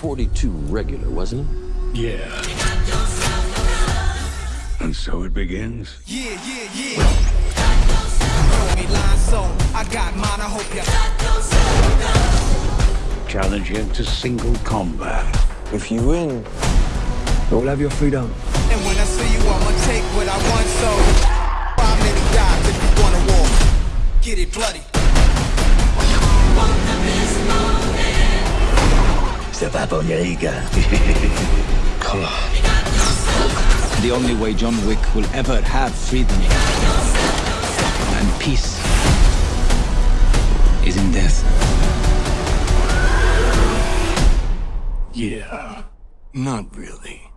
42 regular, wasn't it? Yeah. And so it begins. Yeah, yeah, yeah. Me line so I got mine, I hope ya. Challenge him to single combat. If you win, you'll have your freedom. And when I see you, I'ma take what I want, so five many guys if you wanna war. Get it bloody. C'est pas pour les gars. The only way John Wick will ever have freedom and peace is in death. Yeah. Not really.